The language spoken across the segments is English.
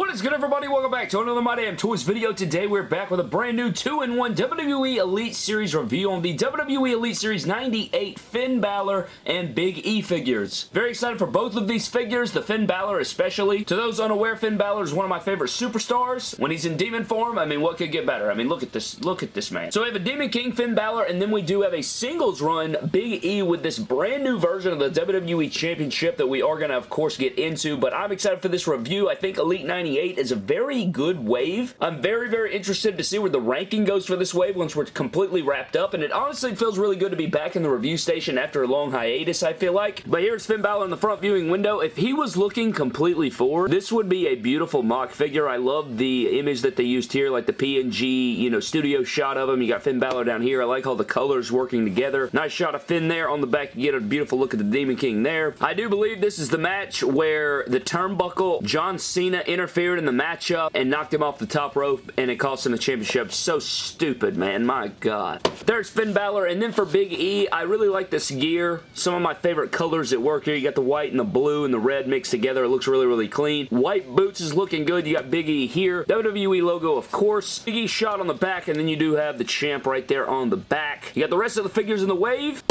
What is good everybody? Welcome back to another My Damn Toys video. Today we're back with a brand new 2-in-1 WWE Elite Series review on the WWE Elite Series 98 Finn Balor and Big E figures. Very excited for both of these figures, the Finn Balor especially. To those unaware, Finn Balor is one of my favorite superstars. When he's in demon form, I mean, what could get better? I mean, look at this. Look at this man. So we have a Demon King Finn Balor, and then we do have a singles run Big E with this brand new version of the WWE Championship that we are going to, of course, get into, but I'm excited for this review. I think Elite 98 is a very good wave. I'm very, very interested to see where the ranking goes for this wave once we're completely wrapped up, and it honestly feels really good to be back in the review station after a long hiatus, I feel like. But here's Finn Balor in the front viewing window. If he was looking completely forward, this would be a beautiful mock figure. I love the image that they used here, like the PNG, you know, studio shot of him. You got Finn Balor down here. I like all the colors working together. Nice shot of Finn there. On the back, you get a beautiful look at the Demon King there. I do believe this is the match where the turnbuckle, John Cena interfered in the matchup and knocked him off the top rope and it cost him the championship. So stupid, man. My God. There's Finn Balor. And then for Big E, I really like this gear. Some of my favorite colors at work here. You got the white and the blue and the red mixed together. It looks really, really clean. White boots is looking good. You got Big E here. WWE logo, of course. Big E shot on the back and then you do have the champ right there on the back. You got the rest of the figures in the wave.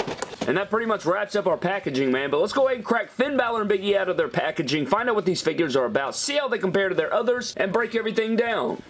And that pretty much wraps up our packaging, man. But let's go ahead and crack Finn Balor and Big E out of their packaging, find out what these figures are about, see how they compare to their others, and break everything down.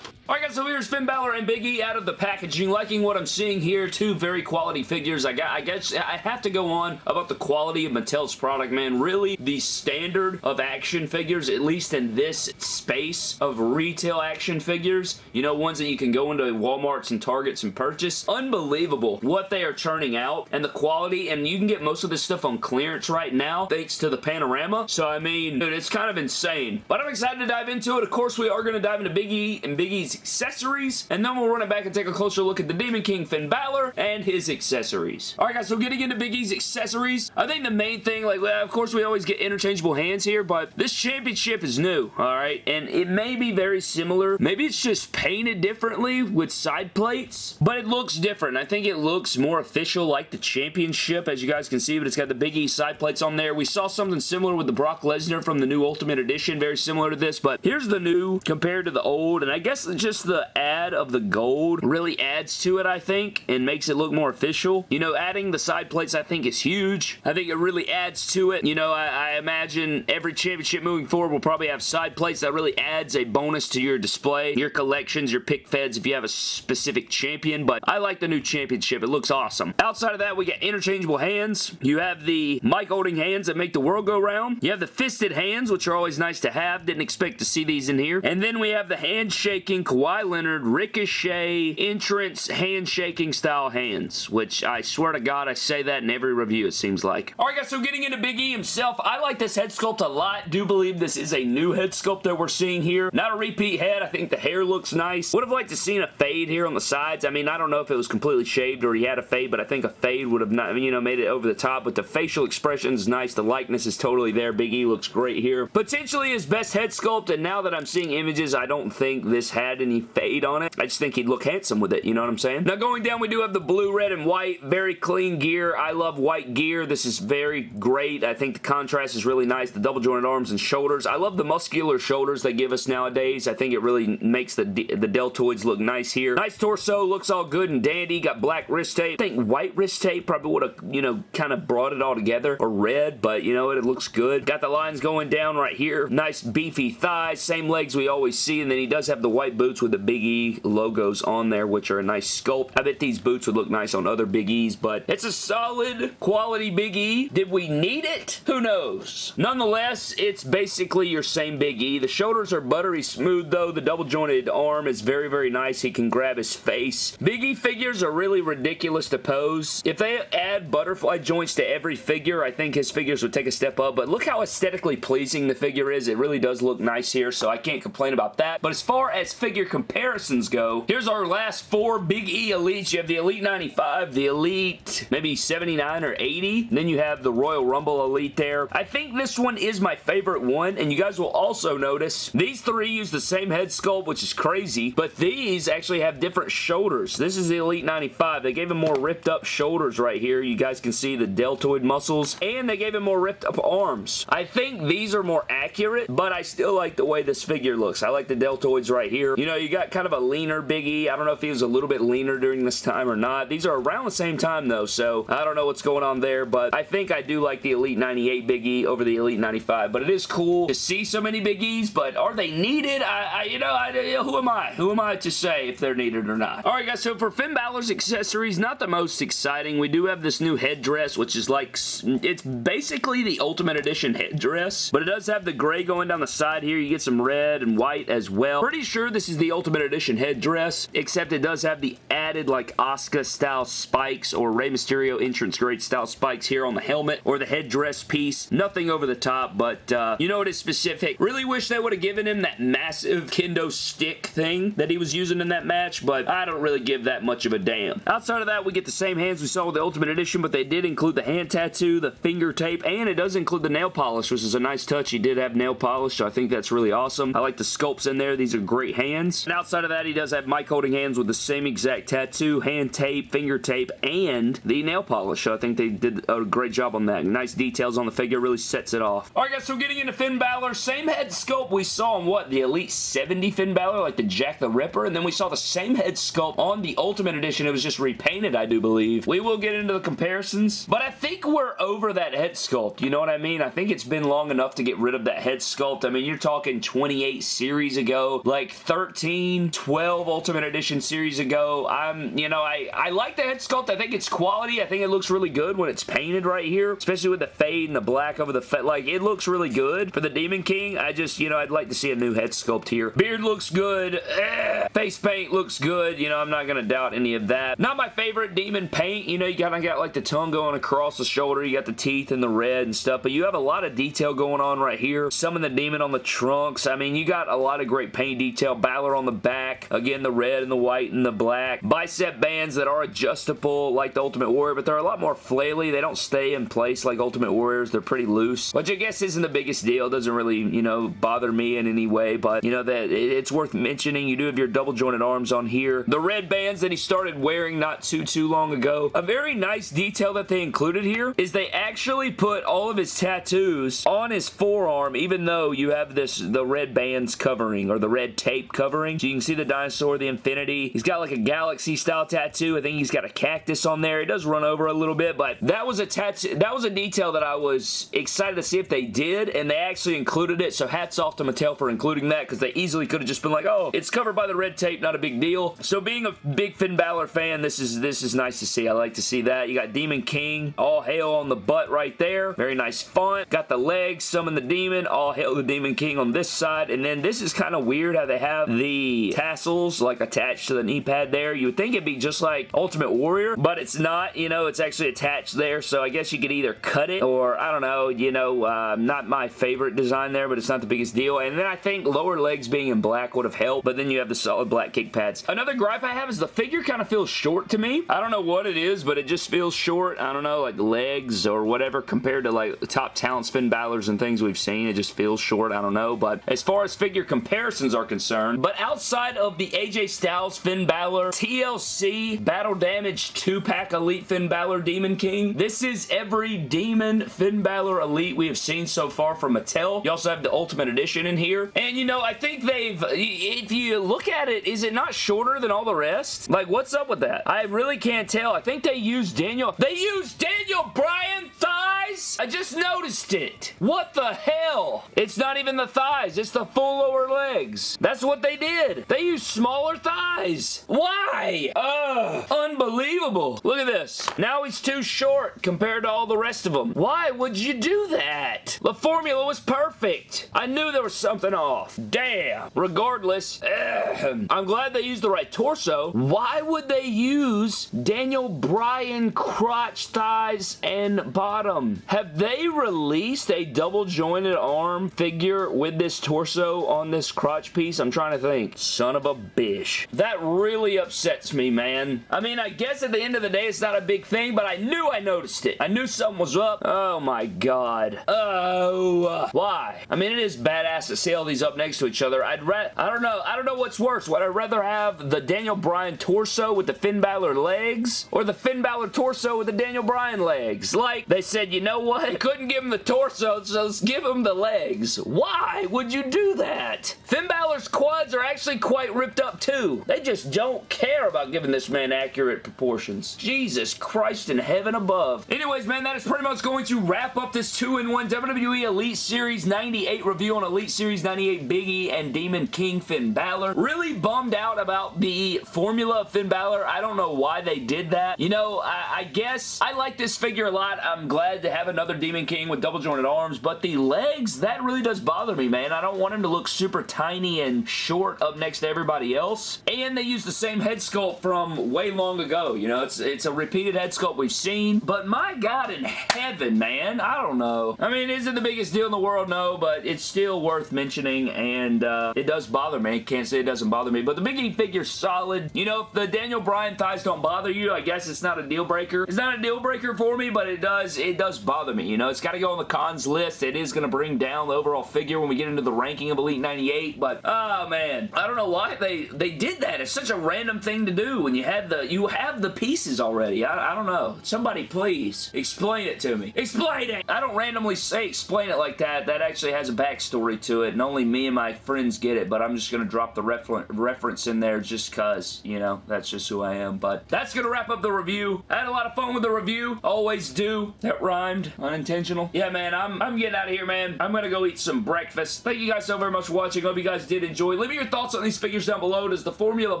Alright guys, so here's Finn Balor and Big E out of the packaging. Liking what I'm seeing here. Two very quality figures. I, got, I guess I have to go on about the quality of Mattel's product, man. Really, the standard of action figures, at least in this space of retail action figures, you know, ones that you can go into Walmarts and Targets and purchase. Unbelievable what they are churning out and the quality, and you can get most of this stuff on clearance right now thanks to the Panorama. So, I mean, dude, it's kind of insane. But I'm excited to dive into it. Of course, we are going to dive into Big E and Big E's accessories, and then we'll run it back and take a closer look at the Demon King Finn Balor and his accessories. Alright guys, so getting into Big E's accessories, I think the main thing, like, of course we always get interchangeable hands here, but this championship is new, alright? And it may be very similar. Maybe it's just painted differently with side plates, but it looks different. I think it looks more official like the championship, as you guys can see, but it's got the Big E side plates on there. We saw something similar with the Brock Lesnar from the new Ultimate Edition, very similar to this, but here's the new compared to the old, and I guess just the add of the gold really adds to it, I think, and makes it look more official. You know, adding the side plates, I think, is huge. I think it really adds to it. You know, I, I imagine every championship moving forward will probably have side plates that really adds a bonus to your display, your collections, your pick feds if you have a specific champion, but I like the new championship. It looks awesome. Outside of that, we got interchangeable hands. You have the mic holding hands that make the world go round. You have the fisted hands, which are always nice to have. Didn't expect to see these in here. And then we have the handshaking Kawhi Leonard Ricochet entrance handshaking style hands, which I swear to God I say that in every review it seems like. Alright guys, so getting into Big E himself, I like this head sculpt a lot. Do believe this is a new head sculpt that we're seeing here. Not a repeat head. I think the hair looks nice. Would have liked to seen a fade here on the sides. I mean, I don't know if it was completely shaved or he had a fade, but I think a fade would have not, you know, made it over the top, but the facial expression is nice. The likeness is totally there. Big E looks great here. Potentially his best head sculpt, and now that I'm seeing images, I don't think this had any fade on it. I just think he'd look handsome with it, you know what I'm saying? Now going down, we do have the blue, red, and white. Very clean gear. I love white gear. This is very great. I think the contrast is really nice. The double jointed arms and shoulders. I love the muscular shoulders they give us nowadays. I think it really makes the, the deltoids look nice here. Nice torso. Looks all good and dandy. Got black wrist tape. I think white wrist tape probably would have, you know, kind of brought it all together. Or red, but you know what? It looks good. Got the lines going down right here. Nice beefy thighs. Same legs we always see. And then he does have the white boots with the Big E logos on there, which are a nice sculpt. I bet these boots would look nice on other Big E's, but it's a solid quality Big E. Did we need it? Who knows? Nonetheless, it's basically your same Big E. The shoulders are buttery smooth, though. The double jointed arm is very, very nice. He can grab his face. Big E figures are really ridiculous to pose. If they add butterfly joints to every figure, I think his figures would take a step up, but look how aesthetically pleasing the figure is. It really does look nice here, so I can't complain about that. But as far as figure comparisons go, here's our last four Big E Elites. You have the Elite 95, the Elite maybe 79 or 80. Then you have the Royal Rumble Elite there. I think this one is my favorite one, and you guys will also notice these three use the same head sculpt, which is crazy, but these actually have different shoulders. This is the Elite 95. They gave him more ripped up shoulders right here. You guys can see the deltoid muscles, and they gave him more ripped up arms. I think these are more accurate, but I still like the way this figure looks. I like the deltoids right here. You know, you got kind of a leaner Biggie. I don't know if he was a little bit leaner during this time or not. These are around the same time though, so I don't know what's going on there, but I think I do like the Elite 98 Biggie over the Elite 95, but it is cool to see so many Big Es, but are they needed? I, I you know, I, who am I? Who am I to say if they're needed or not? Alright guys, so for Finn Balor's accessories, not the most exciting. We do have this new headdress, which is like, it's basically the Ultimate Edition headdress, but it does have the gray going down the side here. You get some red and white as well. Pretty sure this is the Ultimate Edition headdress, except it does have the added like Asuka style spikes or Rey Mysterio entrance grade style spikes here on the helmet or the headdress piece. Nothing over the top, but uh, you know it is specific. Really wish they would have given him that massive kendo stick thing that he was using in that match, but I don't really give that much of a damn. Outside of that, we get the same hands we saw with the Ultimate Edition, but they did include the hand tattoo, the finger tape, and it does include the nail polish, which is a nice touch. He did have nail polish, so I think that's really awesome. I like the sculpts in there. These are great hands. And outside of that, he does have mic holding hands with the same exact tattoo, hand tape, finger tape, and the nail polish. So I think they did a great job on that. Nice details on the figure. Really sets it off. Alright guys, so getting into Finn Balor. Same head sculpt we saw on what? The Elite 70 Finn Balor, like the Jack the Ripper. And then we saw the same head sculpt on the Ultimate Edition. It was just repainted, I do believe. We will get into the comparisons. But I think we're over that head sculpt. You know what I mean? I think it's been long enough to get rid of that head sculpt. I mean, you're talking 28 series ago, like 13, 12 Ultimate Edition series ago. I'm, you know, I, I like the head sculpt. I think it's quality. I think it looks really good when it's painted right here, especially with the fade and the black over the, like, it looks really good. For the Demon King, I just, you know, I'd like to see a new head sculpt here. Beard looks good. Eh. Face paint looks good. You know, I'm not going to doubt any of that. Not my favorite Demon paint. You know, you kind of got, like, the tongue going across the shoulder. You got the teeth and the red and stuff, but you have a lot of detail going on right here. Some of the Demon on the trunks. I mean, you got a lot of great paint detail. On the back. Again, the red and the white and the black. Bicep bands that are adjustable like the Ultimate Warrior, but they're a lot more flaily. They don't stay in place like Ultimate Warriors. They're pretty loose, which I guess isn't the biggest deal. It doesn't really, you know, bother me in any way, but, you know, that it's worth mentioning. You do have your double jointed arms on here. The red bands that he started wearing not too, too long ago. A very nice detail that they included here is they actually put all of his tattoos on his forearm, even though you have this, the red bands covering, or the red tape covering. So you can see the dinosaur, the infinity. He's got like a galaxy style tattoo. I think he's got a cactus on there. It does run over a little bit, but that was a tattoo, that was a detail that I was excited to see if they did, and they actually included it, so hats off to Mattel for including that, because they easily could have just been like, oh, it's covered by the red tape, not a big deal. So being a big Finn Balor fan, this is this is nice to see. I like to see that. You got Demon King, all hail on the butt right there. Very nice font. Got the legs, summon the demon, all hail the Demon King on this side, and then this is kind of weird how they have the tassels like attached to the knee pad there. You would think it'd be just like Ultimate Warrior, but it's not, you know, it's actually attached there, so I guess you could either cut it or, I don't know, you know, uh, not my favorite design there, but it's not the biggest deal, and then I think lower legs being in black would have helped, but then you have the solid black kick pads. Another gripe I have is the figure kind of feels short to me. I don't know what it is, but it just feels short. I don't know, like legs or whatever compared to like the top talent Finn Balor's and things we've seen. It just feels short. I don't know, but as far as figure comparisons are concerned, but outside of the AJ Styles Finn Balor TLC Battle Damage 2-pack Elite Finn Balor Demon King, this is every Demon Finn Balor Elite we have seen so far from Mattel. You also have the Ultimate Edition in here, and you know, I think they've, if you look at it, is it not shorter than all the rest? Like, what's up with that? I really can't tell. I think they used Daniel, they used Daniel Bryan thighs? I just noticed it. What the hell? It's not even the thighs, it's the full lower legs. That's what they did. They used smaller thighs. Why? Ugh. Unbelievable. Look at this. Now he's too short compared to all the rest of them. Why would you do that? The formula was perfect. I knew there was something off. Damn. Regardless, ugh. I'm glad they used the right torso. Why would they use Daniel Bryan crotch, thighs, and bottom? Have they released a double jointed arm figure with this torso on this crotch piece? I'm trying to think. Son of a bitch. That really upsets me, man. I mean, I guess at the end of the day, it's not a big thing, but I knew I noticed it. I knew something was up. Oh my god. Oh. Uh, why? I mean, it is badass to see all these up next to each other. I'd rather, I don't know. I don't know what's worse. Would I rather have the Daniel Bryan torso with the Finn Balor legs or the Finn Balor torso with the Daniel Bryan legs? Like, they said, you know what? Couldn't give him the torso, so let's give him the legs. Why would you do that? Finn Balor's quads are actually quite ripped up too. They just don't care about giving this man accurate proportions. Jesus Christ in heaven above. Anyways, man, that is pretty much going to wrap up this 2-in-1 WWE Elite Series 98 review on Elite Series 98 Big E and Demon King Finn Balor. Really bummed out about the formula of Finn Balor. I don't know why they did that. You know, I, I guess I like this figure a lot. I'm glad to have another Demon King with double jointed arms, but the legs, that really does bother me, man. I don't want him to look super tiny and short up next to everybody else. And they use the same head sculpt from way long ago. You know, it's, it's a repeated head sculpt we've seen, but my God in heaven, man, I don't know. I mean, is it the biggest deal in the world? No, but it's still worth mentioning, and uh, it does bother me. Can't say it doesn't bother me, but the Big E figure's solid. You know, if the Daniel Bryan thighs don't bother you, I guess it's not a deal breaker. It's not a deal breaker for me, but it does, it does bother me. You know, it's got to go on the cons list. It is going to bring down the overall figure when we get into the ranking of Elite 98, but, oh man, I don't know why they, they did that. It's such a random thing to do when you had the, you have the pieces already. I, I don't know. Somebody please explain it to me. Explain it! I don't randomly say explain it like that. That actually has a backstory to it, and only me and my friends get it, but I'm just going to drop the refer reference in there just because, you know, that's just who I am, but that's going to wrap up the review. I had a lot of fun with the review. Always do. That rhymed. Unintentional. Yeah, man, I'm, I'm getting out of here, man. I'm going to go eat some breakfast. Thank you guys so very much for watching. Hope you guys did enjoy. Leave me your thoughts on these figures down below. Does the formula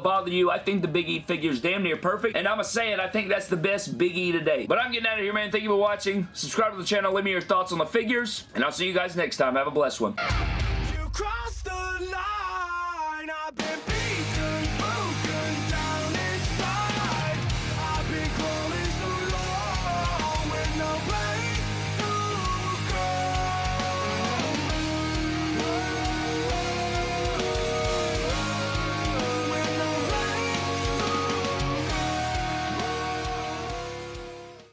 bother you? I think the Big E figure's damn near perfect, and I'm going to say it. I think that's the best Big E today. But I'm getting out of here, man. Thank you for watching. Subscribe to the channel. Leave me your thoughts on the figures, and I'll see you guys next time. Have a blessed one.